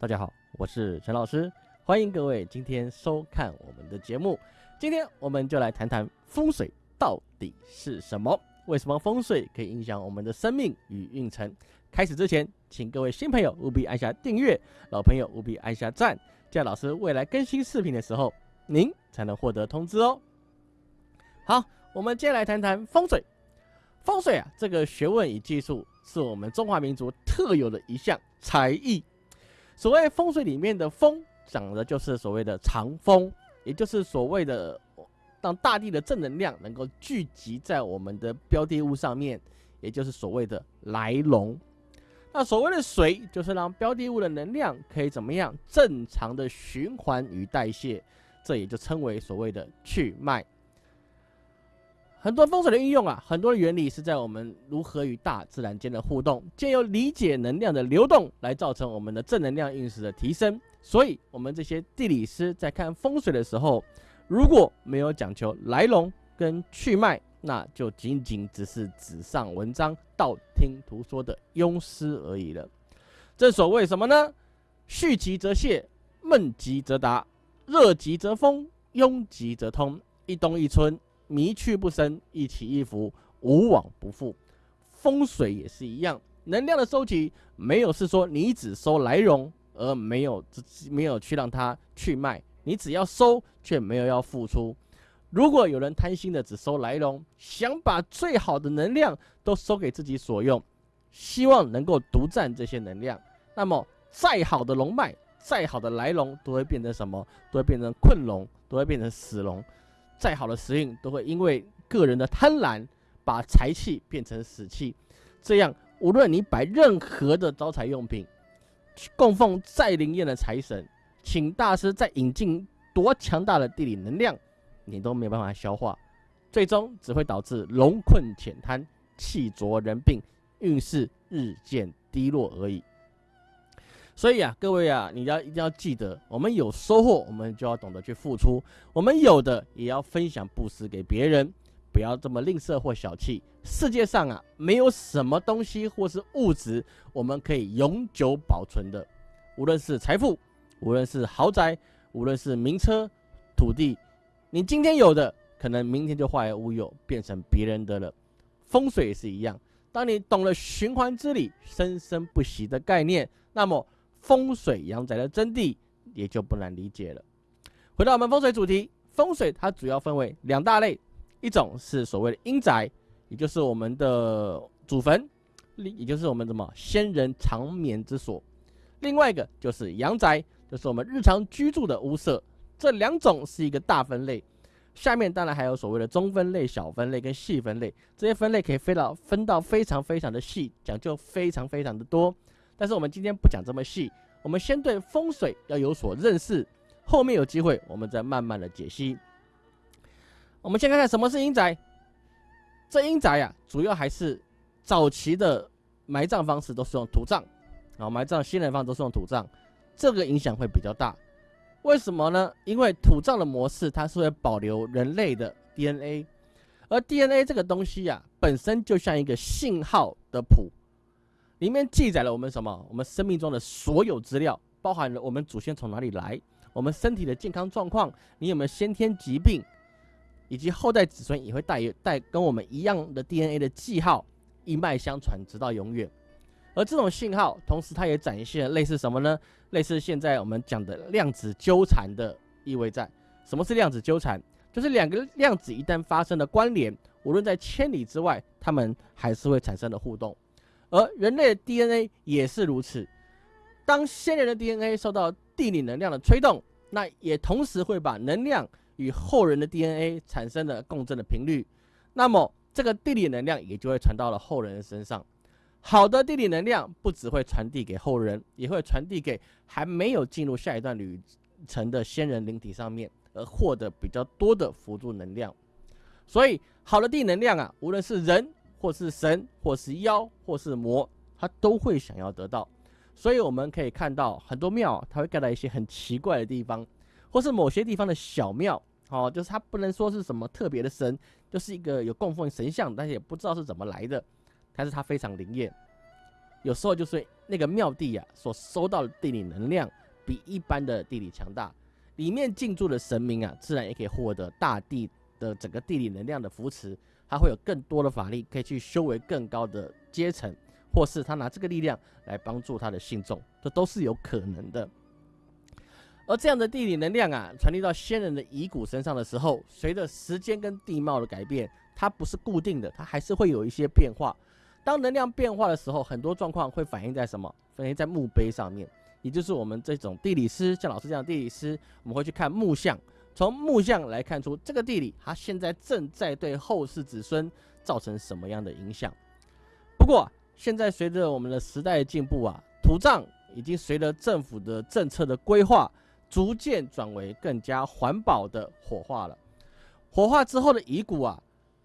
大家好，我是陈老师，欢迎各位今天收看我们的节目。今天我们就来谈谈风水到底是什么？为什么风水可以影响我们的生命与运程？开始之前，请各位新朋友务必按下订阅，老朋友务必按下赞，这样老师未来更新视频的时候，您才能获得通知哦。好，我们接下来谈谈风水。风水啊，这个学问与技术是我们中华民族特有的一项才艺。所谓风水里面的风，讲的就是所谓的长风，也就是所谓的让大地的正能量能够聚集在我们的标的物上面，也就是所谓的来龙。那所谓的水，就是让标的物的能量可以怎么样正常的循环与代谢，这也就称为所谓的去脉。很多风水的运用啊，很多的原理是在我们如何与大自然间的互动，借由理解能量的流动来造成我们的正能量运势的提升。所以，我们这些地理师在看风水的时候，如果没有讲求来龙跟去脉，那就仅仅只是纸上文章、道听途说的庸师而已了。正所谓什么呢？蓄极则泄，闷极则达，热极则风，拥极则通，一冬一春。迷去不生，一起一伏，无往不复。风水也是一样，能量的收集没有是说你只收来容，而没有没有去让它去卖。你只要收，却没有要付出。如果有人贪心的只收来容，想把最好的能量都收给自己所用，希望能够独占这些能量，那么再好的龙脉，再好的来龙，都会变成什么？都会变成困龙，都会变成死龙。再好的时运都会因为个人的贪婪，把财气变成死气。这样，无论你摆任何的招财用品，供奉再灵验的财神，请大师再引进多强大的地理能量，你都没有办法消化，最终只会导致龙困浅滩，气浊人病，运势日渐低落而已。所以啊，各位啊，你要一定要记得，我们有收获，我们就要懂得去付出；我们有的也要分享布施给别人，不要这么吝啬或小气。世界上啊，没有什么东西或是物质我们可以永久保存的，无论是财富，无论是豪宅，无论是名车、土地，你今天有的，可能明天就化为乌有，变成别人的了。风水也是一样，当你懂了循环之理、生生不息的概念，那么。风水阳宅的真谛也就不难理解了。回到我们风水主题，风水它主要分为两大类，一种是所谓的阴宅，也就是我们的祖坟，也就是我们什么先人长眠之所；另外一个就是阳宅，就是我们日常居住的屋舍。这两种是一个大分类，下面当然还有所谓的中分类、小分类跟细分类，这些分类可以飞到分到非常非常的细，讲究非常非常的多。但是我们今天不讲这么细，我们先对风水要有所认识，后面有机会我们再慢慢的解析。我们先看看什么是阴宅。这阴宅呀，主要还是早期的埋葬方式都是用土葬，啊，埋葬新人方都是用土葬，这个影响会比较大。为什么呢？因为土葬的模式它是会保留人类的 DNA，而 DNA 这个东西呀，本身就像一个信号的谱。里面记载了我们什么？我们生命中的所有资料，包含了我们祖先从哪里来，我们身体的健康状况，你有没有先天疾病，以及后代子孙也会带有带跟我们一样的 DNA 的记号，一脉相传，直到永远。而这种信号，同时它也展现类似什么呢？类似现在我们讲的量子纠缠的意味在。什么是量子纠缠？就是两个量子一旦发生了关联，无论在千里之外，它们还是会产生的互动。而人类的 DNA 也是如此，当先人的 DNA 受到地理能量的推动，那也同时会把能量与后人的 DNA 产生的共振的频率，那么这个地理能量也就会传到了后人的身上。好的地理能量不只会传递给后人，也会传递给还没有进入下一段旅程的先人灵体上面，而获得比较多的辅助能量。所以，好的地能量啊，无论是人。或是神，或是妖，或是魔，他都会想要得到。所以我们可以看到很多庙，它会盖在一些很奇怪的地方，或是某些地方的小庙，哦，就是它不能说是什么特别的神，就是一个有供奉神像，但是也不知道是怎么来的，但是它非常灵验。有时候就是那个庙地啊所收到的地理能量比一般的地理强大，里面进驻的神明啊，自然也可以获得大地的整个地理能量的扶持，他会有更多的法力可以去修为更高的阶层，或是他拿这个力量来帮助他的信众，这都是有可能的。而这样的地理能量啊，传递到先人的遗骨身上的时候，随着时间跟地貌的改变，它不是固定的，它还是会有一些变化。当能量变化的时候，很多状况会反映在什么？反映在墓碑上面，也就是我们这种地理师，像老师这样地理师，我们会去看木像，从木像来看出这个地理，它现在正在对后世子孙造成什么样的影响。不过，现在随着我们的时代进步啊，土葬已经随着政府的政策的规划，逐渐转为更加环保的火化了。火化之后的遗骨啊，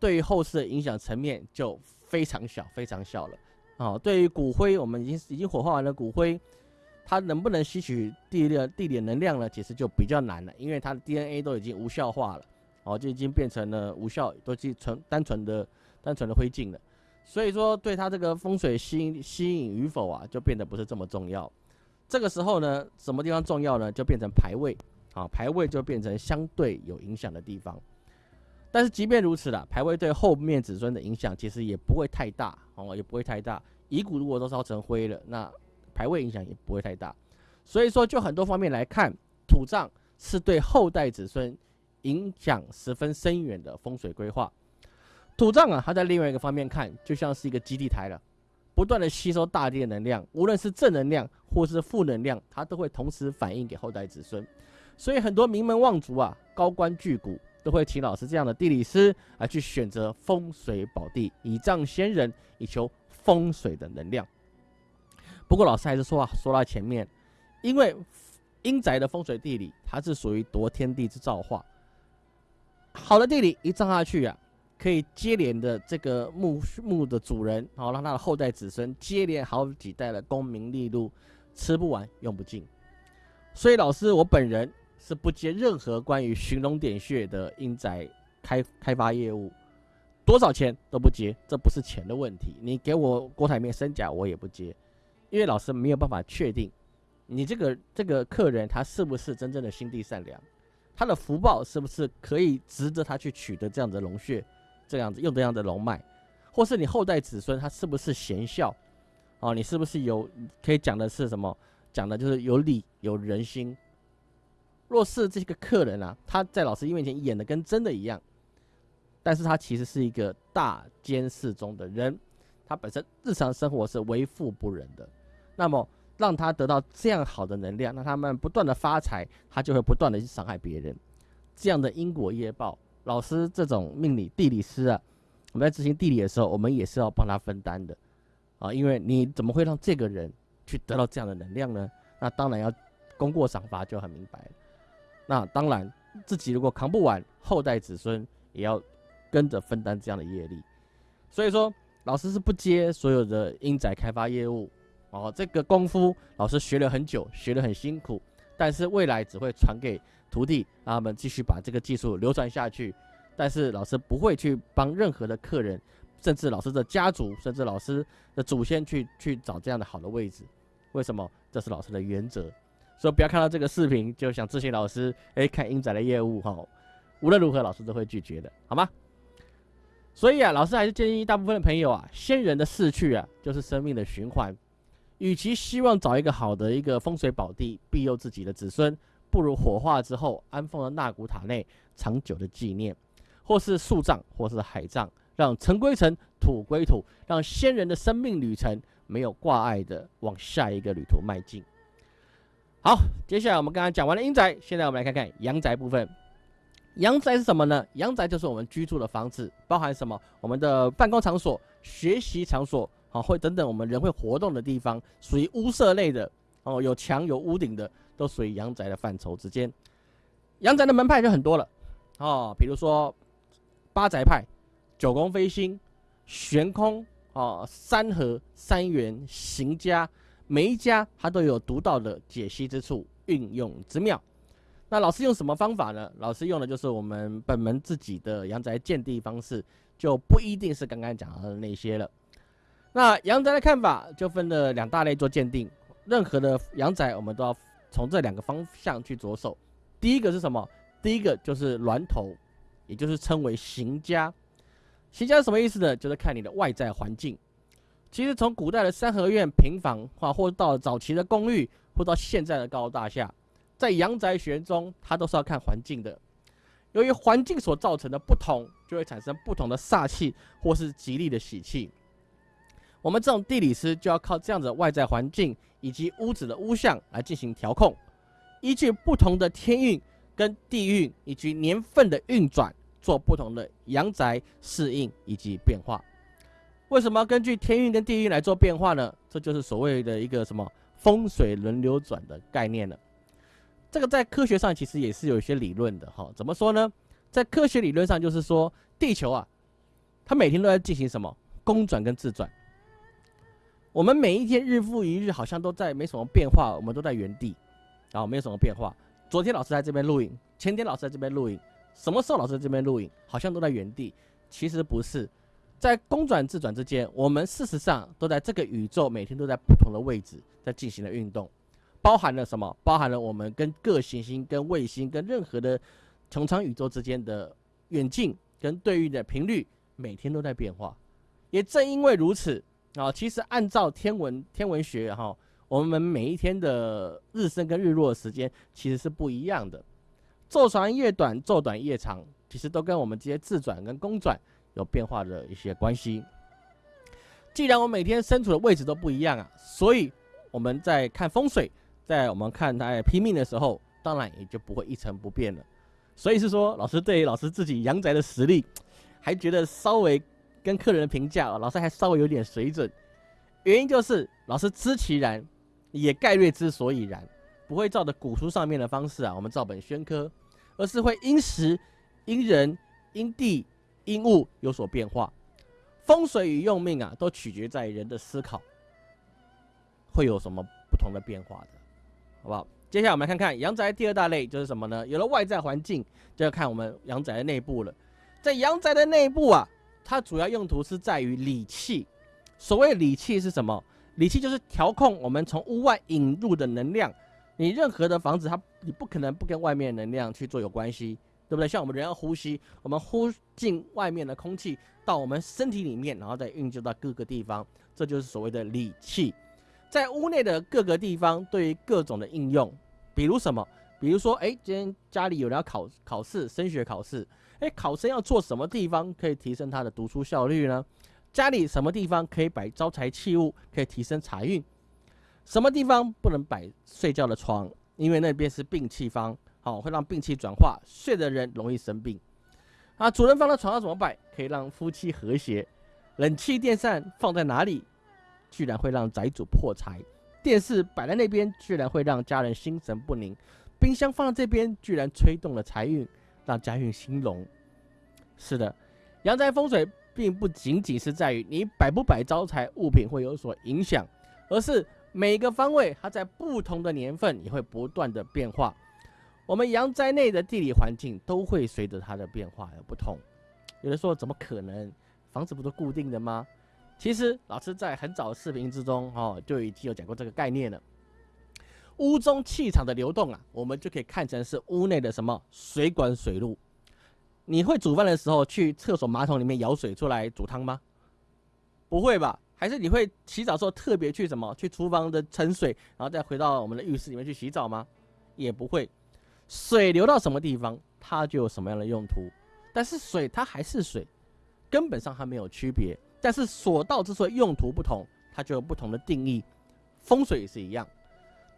对于后世的影响层面就。非常小，非常小了。哦，对于骨灰，我们已经已经火化完了骨灰，它能不能吸取地的地点能量呢？其实就比较难了，因为它的 DNA 都已经无效化了，哦，就已经变成了无效，都是纯单纯的单纯的灰烬了。所以说，对它这个风水吸吸引与否啊，就变得不是这么重要。这个时候呢，什么地方重要呢？就变成排位，啊，排位就变成相对有影响的地方。但是即便如此了，排位对后面子孙的影响其实也不会太大哦，也不会太大。遗骨如果都烧成灰了，那排位影响也不会太大。所以说，就很多方面来看，土葬是对后代子孙影响十分深远的风水规划。土葬啊，它在另外一个方面看，就像是一个基地台了，不断的吸收大地的能量，无论是正能量或是负能量，它都会同时反映给后代子孙。所以很多名门望族啊，高官巨贾。都会请老师这样的地理师来去选择风水宝地，以葬先人，以求风水的能量。不过老师还是说啊，说到前面，因为阴宅的风水地理，它是属于夺天地之造化。好的地理一葬下去啊，可以接连的这个墓墓的主人，好让他的后代子孙接连好几代的功名利禄，吃不完用不尽。所以老师我本人。是不接任何关于寻龙点穴的阴宅开开发业务，多少钱都不接，这不是钱的问题。你给我郭台铭身价，我也不接，因为老师没有办法确定你这个这个客人他是不是真正的心地善良，他的福报是不是可以值得他去取得这样的龙穴，这样子用这样的龙脉，或是你后代子孙他是不是贤孝，哦，你是不是有可以讲的是什么？讲的就是有理有人心。若是这个客人啊，他在老师面前演的跟真的一样，但是他其实是一个大奸事中的人，他本身日常生活是为富不仁的，那么让他得到这样好的能量，让他们不断的发财，他就会不断的去伤害别人，这样的因果业报，老师这种命理地理师啊，我们在执行地理的时候，我们也是要帮他分担的，啊，因为你怎么会让这个人去得到这样的能量呢？那当然要功过赏罚就很明白。那当然，自己如果扛不完，后代子孙也要跟着分担这样的业力。所以说，老师是不接所有的阴宅开发业务哦。这个功夫老师学了很久，学得很辛苦，但是未来只会传给徒弟，让他们继续把这个技术流传下去。但是老师不会去帮任何的客人，甚至老师的家族，甚至老师的祖先去去找这样的好的位置。为什么？这是老师的原则。所以不要看到这个视频就想咨询老师，哎，看英仔的业务哈，无论如何老师都会拒绝的，好吗？所以啊，老师还是建议大部分的朋友啊，先人的逝去啊，就是生命的循环。与其希望找一个好的一个风水宝地庇佑自己的子孙，不如火化之后安放在纳古塔内，长久的纪念，或是树葬，或是海葬，让尘归尘，土归土，让先人的生命旅程没有挂碍的往下一个旅途迈进。好，接下来我们刚刚讲完了阴宅，现在我们来看看阳宅部分。阳宅是什么呢？阳宅就是我们居住的房子，包含什么？我们的办公场所、学习场所，好，会等等我们人会活动的地方，属于屋舍类的哦，有墙有屋顶的，都属于阳宅的范畴之间。阳宅的门派就很多了哦，比如说八宅派、九宫飞星、悬空哦、三合、三元、行家。每一家它都有独到的解析之处，运用之妙。那老师用什么方法呢？老师用的就是我们本门自己的阳宅建地方式，就不一定是刚刚讲的那些了。那阳宅的看法就分了两大类做鉴定，任何的阳宅我们都要从这两个方向去着手。第一个是什么？第一个就是峦头，也就是称为行家。行家是什么意思呢？就是看你的外在环境。其实从古代的三合院、平房，啊，或到早期的公寓，或到现在的高楼大厦，在阳宅学中，它都是要看环境的。由于环境所造成的不同，就会产生不同的煞气或是吉利的喜气。我们这种地理师就要靠这样子的外在环境以及屋子的屋相来进行调控，依据不同的天运跟地运以及年份的运转，做不同的阳宅适应以及变化。为什么要根据天运跟地运来做变化呢？这就是所谓的一个什么风水轮流转的概念了。这个在科学上其实也是有一些理论的哈。怎么说呢？在科学理论上就是说，地球啊，它每天都在进行什么公转跟自转。我们每一天日复一日，好像都在没什么变化，我们都在原地，然后没有什么变化。昨天老师在这边录影，前天老师在这边录影，什么时候老师在这边录影，好像都在原地。其实不是。在公转自转之间，我们事实上都在这个宇宙每天都在不同的位置在进行的运动，包含了什么？包含了我们跟各行星、跟卫星、跟任何的穹苍宇宙之间的远近跟对应的频率，每天都在变化。也正因为如此啊，其实按照天文天文学哈，我们每一天的日升跟日落的时间其实是不一样的，昼长夜短，昼短夜长，其实都跟我们这些自转跟公转。有变化的一些关系。既然我每天身处的位置都不一样啊，所以我们在看风水，在我们看他拼命的时候，当然也就不会一成不变了。所以是说，老师对于老师自己阳宅的实力，还觉得稍微跟客人的评价，老师还稍微有点水准。原因就是老师知其然，也概略之所以然，不会照着古书上面的方式啊，我们照本宣科，而是会因时、因人、因地。因物有所变化，风水与用命啊，都取决在人的思考，会有什么不同的变化的，好不好？接下来我们来看看阳宅第二大类就是什么呢？有了外在环境，就要看我们阳宅的内部了。在阳宅的内部啊，它主要用途是在于理气。所谓理气是什么？理气就是调控我们从屋外引入的能量。你任何的房子，它你不可能不跟外面能量去做有关系。对不对？像我们人要呼吸，我们呼进外面的空气到我们身体里面，然后再运就到各个地方，这就是所谓的理气。在屋内的各个地方，对于各种的应用，比如什么？比如说，哎，今天家里有人要考考试，升学考试，哎，考生要做什么地方可以提升他的读书效率呢？家里什么地方可以摆招财器物，可以提升财运？什么地方不能摆睡觉的床？因为那边是病气方。好，会让病气转化，睡的人容易生病。啊，主人放在床上怎么摆，可以让夫妻和谐？冷气电扇放在哪里，居然会让宅主破财？电视摆在那边，居然会让家人心神不宁？冰箱放在这边，居然吹动了财运，让家运兴隆？是的，阳宅风水并不仅仅是在于你摆不摆招财物品会有所影响，而是每个方位它在不同的年份也会不断的变化。我们阳宅内的地理环境都会随着它的变化而不同。有人说怎么可能？房子不都固定的吗？其实老师在很早的视频之中，哦，就已经有讲过这个概念了。屋中气场的流动啊，我们就可以看成是屋内的什么水管水路。你会煮饭的时候去厕所马桶里面舀水出来煮汤吗？不会吧？还是你会洗澡的时候特别去什么去厨房的盛水，然后再回到我们的浴室里面去洗澡吗？也不会。水流到什么地方，它就有什么样的用途。但是水它还是水，根本上它没有区别。但是所到之处用途不同，它就有不同的定义。风水也是一样，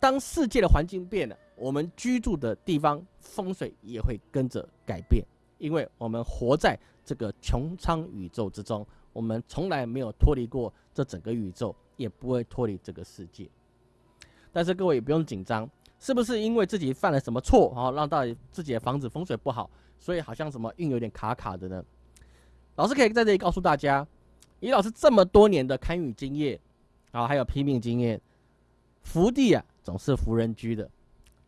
当世界的环境变了，我们居住的地方风水也会跟着改变。因为我们活在这个穹苍宇宙之中，我们从来没有脱离过这整个宇宙，也不会脱离这个世界。但是各位也不用紧张。是不是因为自己犯了什么错，然后让到自己的房子风水不好，所以好像什么运有点卡卡的呢？老师可以在这里告诉大家，以老师这么多年的堪舆经验，啊，还有拼命经验，福地啊总是福人居的。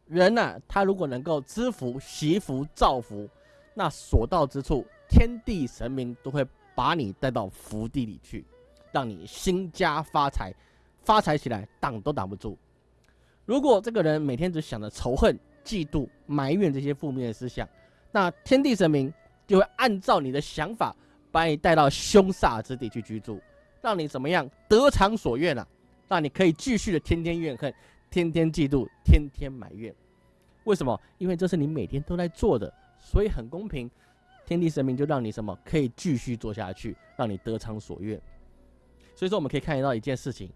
人呐，他如果能够知福、惜福、造福，那所到之处，天地神明都会把你带到福地里去。让你兴家发财，发财起来挡都挡不住。如果这个人每天只想着仇恨、嫉妒、埋怨这些负面的思想，那天地神明就会按照你的想法，把你带到凶煞之地去居住，让你怎么样得偿所愿啊？让你可以继续的天天怨恨、天天嫉妒、天天埋怨。为什么？因为这是你每天都在做的，所以很公平。天地神明就让你什么可以继续做下去，让你得偿所愿。所以说，我们可以看得到一件事情。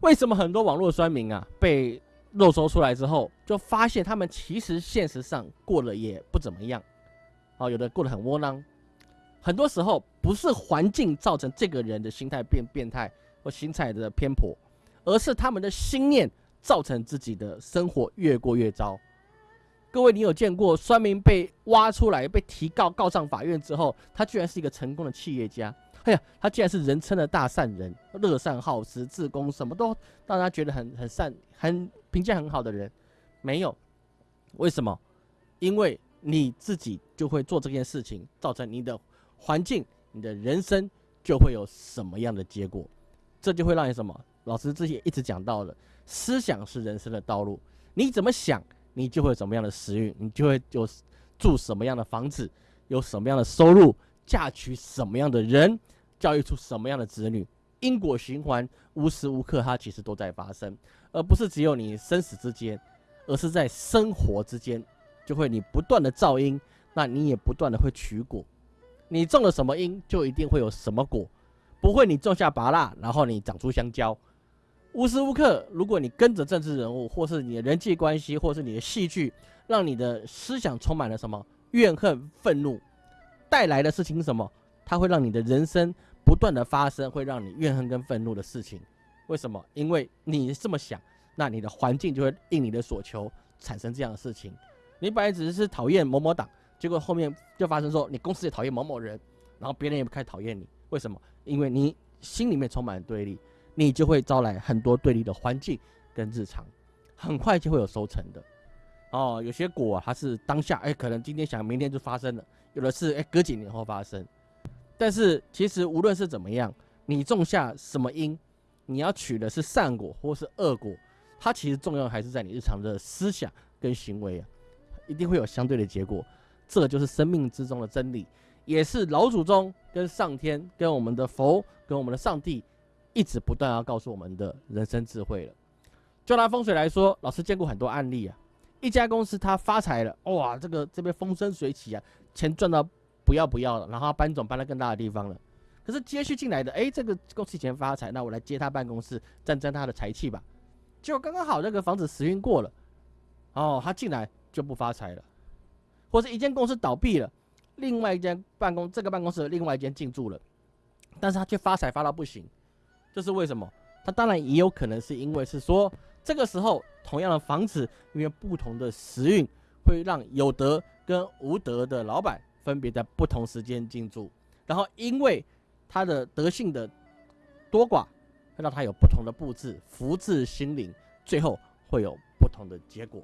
为什么很多网络酸民啊被肉搜出来之后，就发现他们其实现实上过得也不怎么样，啊，有的过得很窝囊。很多时候不是环境造成这个人的心态变变态或心态的偏颇，而是他们的心念造成自己的生活越过越糟。各位，你有见过酸民被挖出来被提告告上法院之后，他居然是一个成功的企业家？哎呀，他竟然是人称的大善人，乐善好施，自宫什么都让他觉得很很善、很评价很好的人，没有？为什么？因为你自己就会做这件事情，造成你的环境、你的人生就会有什么样的结果，这就会让你什么？老师之前一直讲到的，思想是人生的道路，你怎么想，你就会有什么样的时运，你就会有住什么样的房子，有什么样的收入，嫁娶什么样的人。教育出什么样的子女，因果循环无时无刻它其实都在发生，而不是只有你生死之间，而是在生活之间，就会你不断的造因，那你也不断的会取果，你种了什么因，就一定会有什么果，不会你种下拔蜡，然后你长出香蕉，无时无刻，如果你跟着政治人物，或是你的人际关系，或是你的戏剧，让你的思想充满了什么怨恨、愤怒，带来的事情什么？它会让你的人生。不断的发生会让你怨恨跟愤怒的事情，为什么？因为你这么想，那你的环境就会应你的所求产生这样的事情。你本来只是讨厌某某党，结果后面就发生说你公司也讨厌某某人，然后别人也开始讨厌你。为什么？因为你心里面充满了对立，你就会招来很多对立的环境跟日常，很快就会有收成的。哦，有些果它是当下，哎，可能今天想，明天就发生了；有的是，哎，隔几年后发生。但是其实无论是怎么样，你种下什么因，你要取的是善果或是恶果，它其实重要还是在你日常的思想跟行为啊，一定会有相对的结果。这就是生命之中的真理，也是老祖宗跟上天、跟我们的佛、跟我们的上帝一直不断要告诉我们的人生智慧了。就拿风水来说，老师见过很多案例啊，一家公司它发财了，哇，这个这边风生水起啊，钱赚到。不要不要了，然后搬总搬到更大的地方了。可是接续进来的，哎，这个公司以前发财，那我来接他办公室，沾沾他的财气吧。结果刚刚好，那个房子时运过了，哦，他进来就不发财了。或是一间公司倒闭了，另外一间办公这个办公室的另外一间进驻了，但是他却发财发到不行，这是为什么？他当然也有可能是因为是说，这个时候同样的房子，因为不同的时运，会让有德跟无德的老板。分别在不同时间进驻，然后因为他的德性的多寡，会让他有不同的布置，福至心灵，最后会有不同的结果。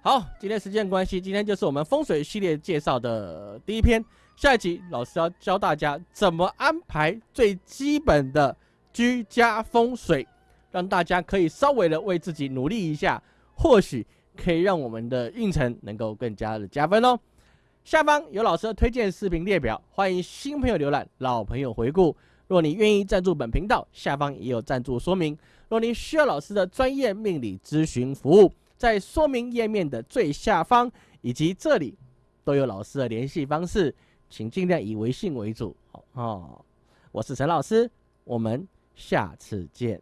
好，今天时间关系，今天就是我们风水系列介绍的第一篇。下一集老师要教大家怎么安排最基本的居家风水，让大家可以稍微的为自己努力一下，或许可以让我们的运程能够更加的加分哦。下方有老师的推荐视频列表，欢迎新朋友浏览，老朋友回顾。若你愿意赞助本频道，下方也有赞助说明。若你需要老师的专业命理咨询服务，在说明页面的最下方以及这里都有老师的联系方式，请尽量以微信为主。哦，我是陈老师，我们下次见。